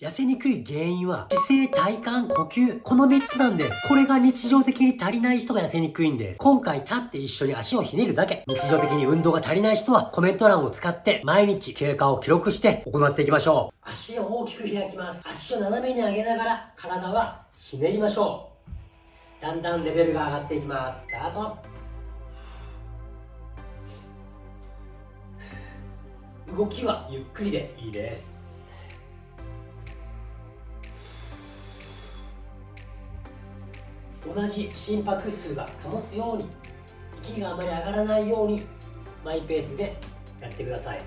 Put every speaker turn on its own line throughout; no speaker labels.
痩せにくい原因は姿勢、体幹、呼吸、この3つなんです。これが日常的に足りない人が痩せにくいんです。今回立って一緒に足をひねるだけ。日常的に運動が足りない人はコメント欄を使って毎日経過を記録して行っていきましょう。足を大きく開きます。足を斜めに上げながら体はひねりましょう。だんだんレベルが上がっていきます。スタート。動きはゆっくりでいいです。同じ心拍数が保つように息があまり上がらないようにマイペースでやってください。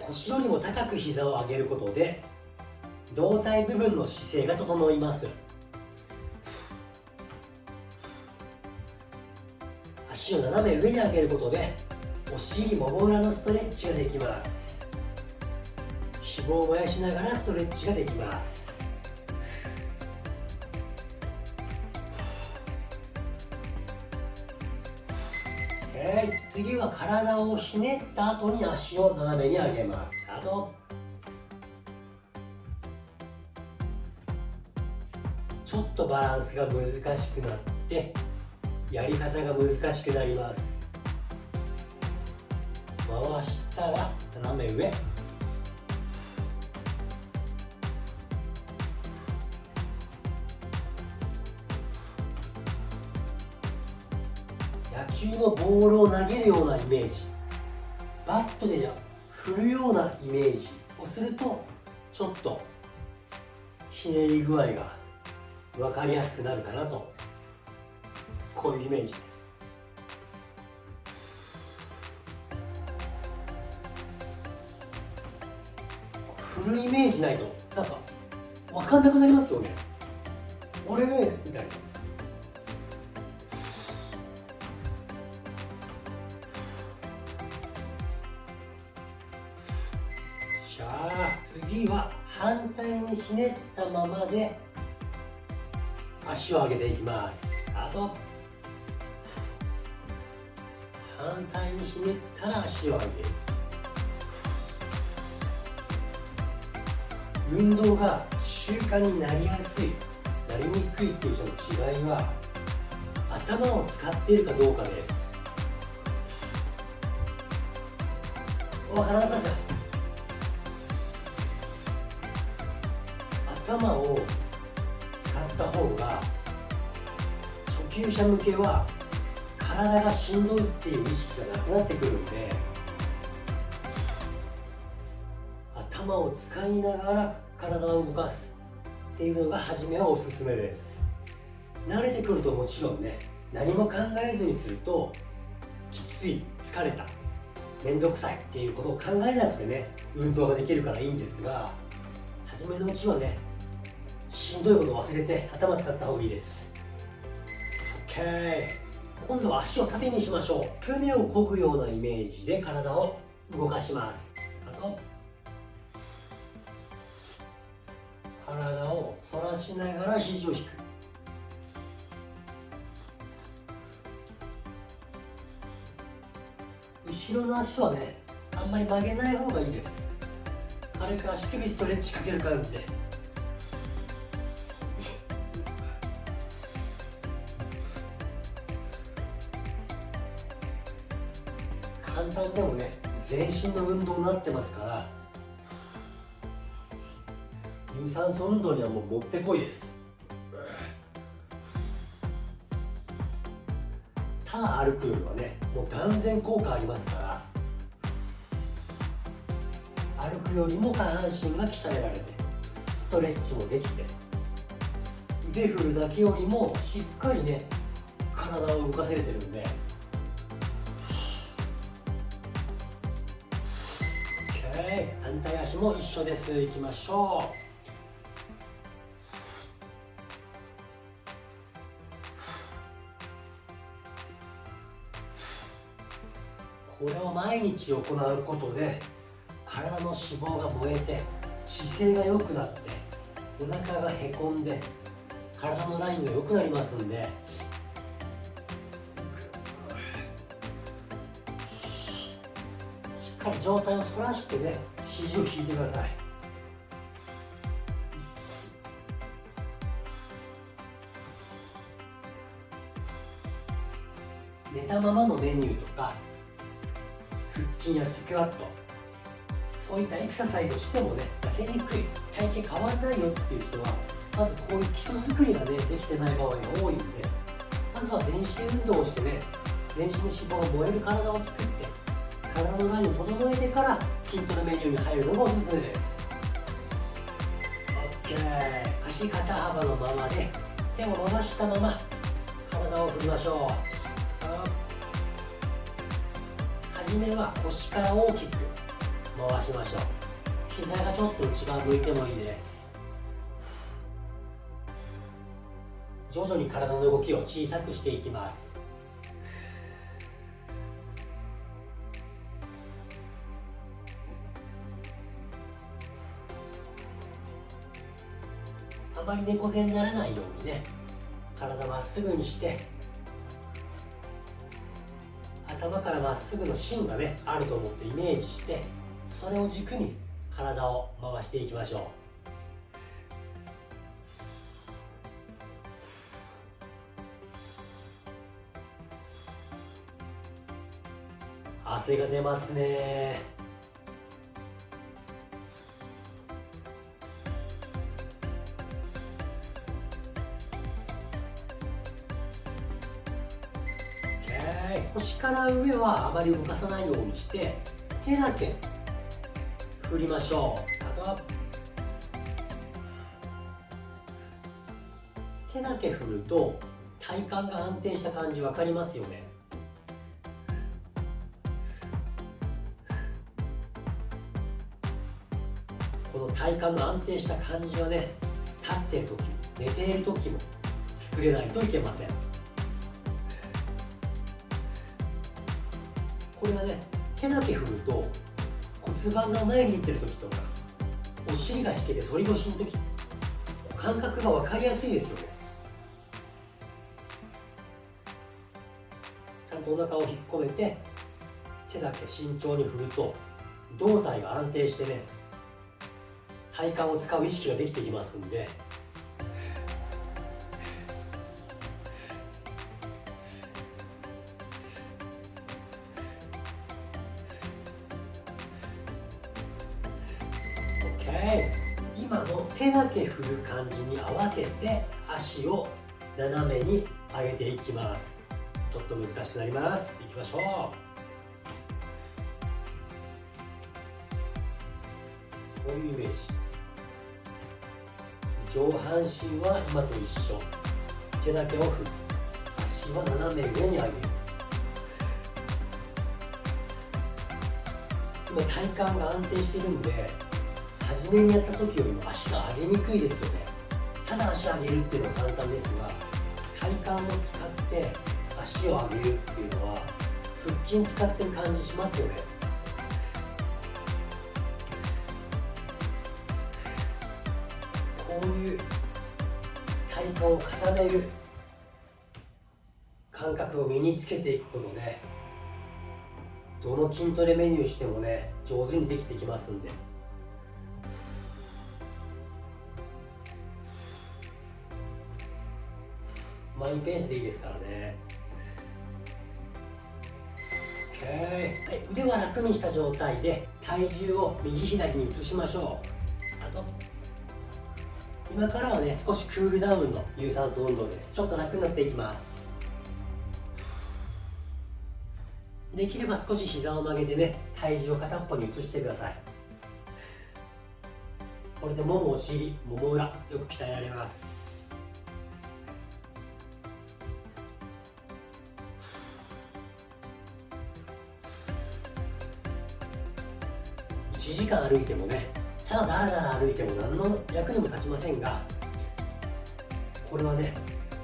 腰よりも高く膝を上げることで胴体部分の姿勢が整います。足を斜め上に上げることでお尻もも裏のストレッチができます。脂肪を燃やしながらストレッチができます。次は体をひねった後に足を斜めに上げます。スタート。ちょっとバランスが難しくなってやり方が難しくなります。回したら斜め上。野球のボールを投げるようなイメージ。バットで振るようなイメージをするとちょっとひねり具合が分かりやすくなるかなと。こういうイメージ。振るイメージないとなんか分かんなくなりますよね。俺ねみたいな。じゃあ次は反対にひねったままで足を上げていきます。あと反対にひねったら足を上げる運動が習慣になりやすいなりにくいっていう人の違いは頭を使っているかどうかです。分からなくなさ頭を使った方が初級者向けは体がしんどいっていう意識がなくなってくるんで頭を使いながら体を動かすっていうのが初めはおすすめです。慣れてくるともちろんね何も考えずにするときつい疲れた面倒くさいっていうことを考えなくてね運動ができるからいいんですが初めのうちはねしんどいことを忘れて頭使った方がいいです。OK 今度は足を縦にしましょう。船を漕ぐようなイメージで体を動かします。あと体を反らしながら肘を引く。後ろの足はねあんまり曲げない方がいいです。軽く足首ストレッチかける感じで。簡単でもね全身の運動になってますから。有酸素運動にはもうもってこいです。ただ歩くよりはねもう断然効果ありますから。歩くよりも下半身が鍛えられてストレッチもできて腕振るだけよりもしっかりね体を動かせれてるんで反対足も一緒です。いきましょう。これを毎日行うことで体の脂肪が燃えて姿勢が良くなってお腹がへこんで体のラインが良くなりますんで。しっかり上体を反らしてね肘を引いてください。寝たままのメニューとか腹筋やスクワットそういったエクササイズをしてもね痩せにくい体型変わらないよっていう人はまずこういう基礎作りがねできてない場合が多いんでまずは全身運動をしてね全身の脂肪が燃える体を作って体のラインを整えてから筋トレメニューに入るのがおすすめです OK 足肩幅のままで手を伸ばしたまま体を振りましょう初めは腰から大きく回しましょう膝がちょっと内側向いてもいいです徐々に体の動きを小さくしていきます。まり猫背にならないようにね体まっすぐにして頭からまっすぐの芯がねあると思ってイメージしてそれを軸に体を回していきましょう。汗が出ますね。腰から上はあまり動かさないようにして手だけ振りましょう。手だけ振ると体幹が安定した感じ分かりますよね。この体幹の安定した感じがね立っている時も寝ている時も作れないといけません。これはね手だけ振ると骨盤が前に出てる時とかお尻が引けて反り腰の時感覚が分かりやすいですよね。ちゃんとお腹を引っ込めて手だけ慎重に振ると胴体が安定してね体幹を使う意識ができてきますんでの手だけ振る感じに合わせて足を斜めに上げていきます。ちょっと難しくなります。いきましょう。こういうイメージ。上半身は今と一緒。手だけを振る。足は斜め上に上げる。今体幹が安定してるんで初めにやった時よりも足が上げにくいですよね。ただ足上げるっていうのは簡単ですが体幹を使って足を上げるっていうのは腹筋使ってる感じしますよね。こういう体幹を固める感覚を身につけていくことでどの筋トレメニューしてもね上手にできてきますんで。マイペースでいいですからね。OK、はい、腕は楽にした状態で体重を右左に移しましょう。あと今からはね少しクールダウンの有酸素運動です。ちょっと楽になっていきます。できれば少し膝を曲げてね体重を片っぽに移してください。これでももお尻もも裏よく鍛えられます。1時間歩いてもねただだらだら歩いても何の役にも立ちませんがこれはね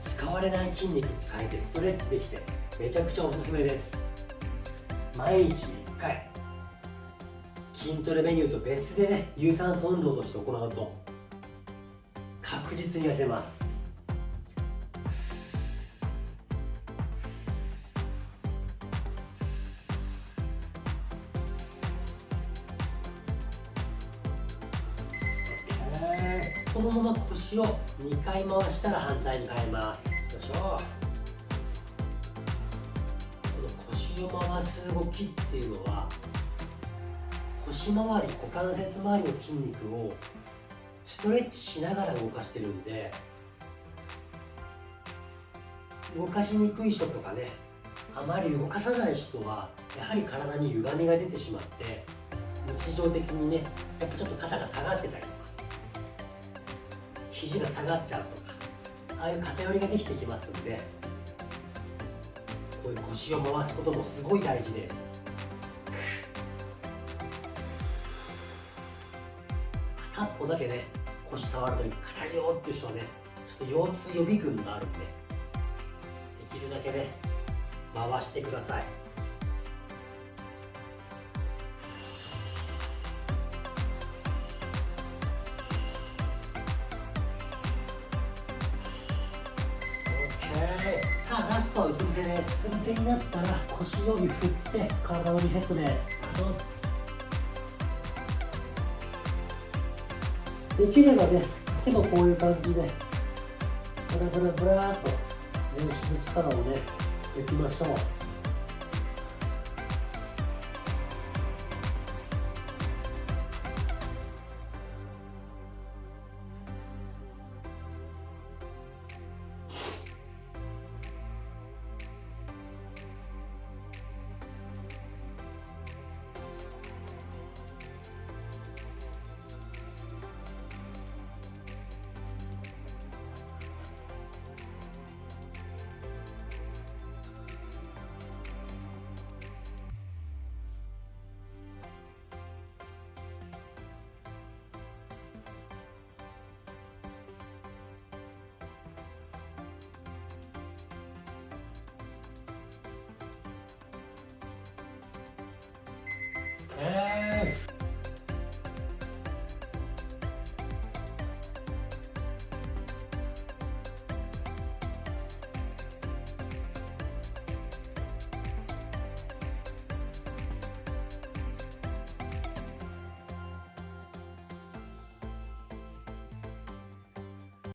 使われない筋肉使えてストレッチできてめちゃくちゃおすすめです。毎日1回筋トレメニューと別でね有酸素運動として行うと確実に痩せます。のまま腰を2回回したら反対に変えます。よいしょ。この腰を回す動きっていうのは腰回り股関節周りの筋肉をストレッチしながら動かしてるんで動かしにくい人とかねあまり動かさない人はやはり体に歪みが出てしまって日常的にねやっぱちょっと肩が下がってたり肘が下がっちゃうとかああいう偏りができてきますんでこういう腰を回すこともすごい大事です。片っぽだけね腰触るとき硬いよっていう人はねちょっと腰痛予備軍があるんでできるだけね回してください。さあラストはうつ伏せです。うつ伏せになったら腰より振って体のリセットです。できればね手もこういう感じでブラブラブラーっと全身の力をねいきましょう。